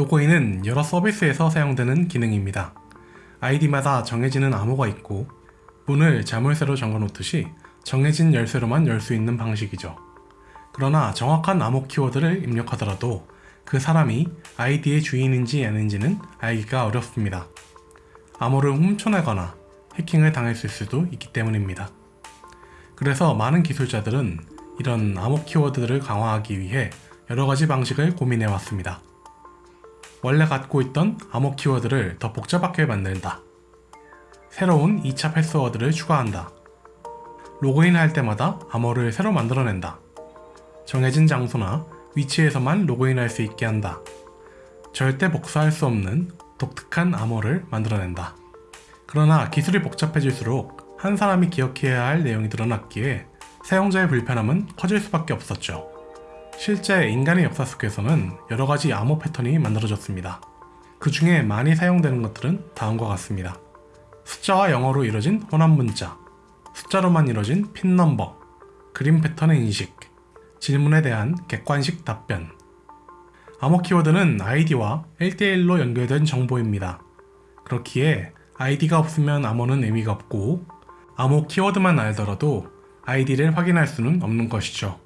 로그인은 여러 서비스에서 사용되는 기능입니다. 아이디마다 정해지는 암호가 있고 문을 자물쇠로 잠궈 놓듯이 정해진 열쇠로만 열 수 있는 방식이죠. 그러나 정확한 암호 키워드를 입력하더라도 그 사람이 아이디의 주인인지 아닌지는 알기가 어렵습니다. 암호를 훔쳐내거나 해킹을 당했을 수도 있기 때문입니다. 그래서 많은 기술자들은 이런 암호 키워드를 강화하기 위해 여러 가지 방식을 고민해 왔습니다. 원래 갖고 있던 암호 키워드를 더 복잡하게 만든다. 새로운 2차 패스워드를 추가한다. 로그인 할 때마다 암호를 새로 만들어낸다. 정해진 장소나 위치에서만 로그인할 수 있게 한다. 절대 복사할 수 없는 독특한 암호를 만들어낸다. 그러나 기술이 복잡해질수록 한 사람이 기억해야 할 내용이 늘어났기에 사용자의 불편함은 커질 수밖에 없었죠. 실제 인간의 역사 속에서는 여러 가지 암호 패턴이 만들어졌습니다. 그 중에 많이 사용되는 것들은 다음과 같습니다. 숫자와 영어로 이루어진 혼합 문자, 숫자로만 이루어진 PIN number, 그림 패턴의 인식, 질문에 대한 객관식 답변. 암호 키워드는 아이디와 1대1로 연결된 정보입니다. 그렇기에 아이디가 없으면 암호는 의미가 없고 암호 키워드만 알더라도 아이디를 확인할 수는 없는 것이죠.